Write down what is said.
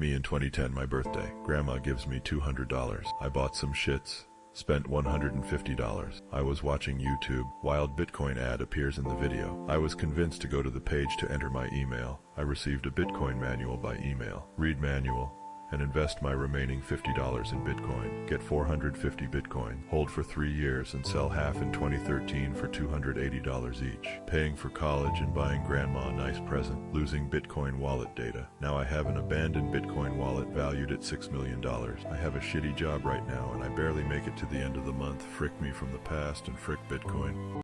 Me in 2010, my birthday. Grandma gives me $200. I bought some shits. Spent $150. I was watching YouTube. Wild Bitcoin ad appears in the video. I was convinced to go to the page to enter my email. I received a Bitcoin manual by email. Read manual and invest my remaining $50 in Bitcoin. Get 450 Bitcoin, hold for three years and sell half in 2013 for $280 each. Paying for college and buying grandma a nice present, losing Bitcoin wallet data. Now I have an abandoned Bitcoin wallet valued at $6 million. I have a shitty job right now and I barely make it to the end of the month. Frick me from the past and frick Bitcoin.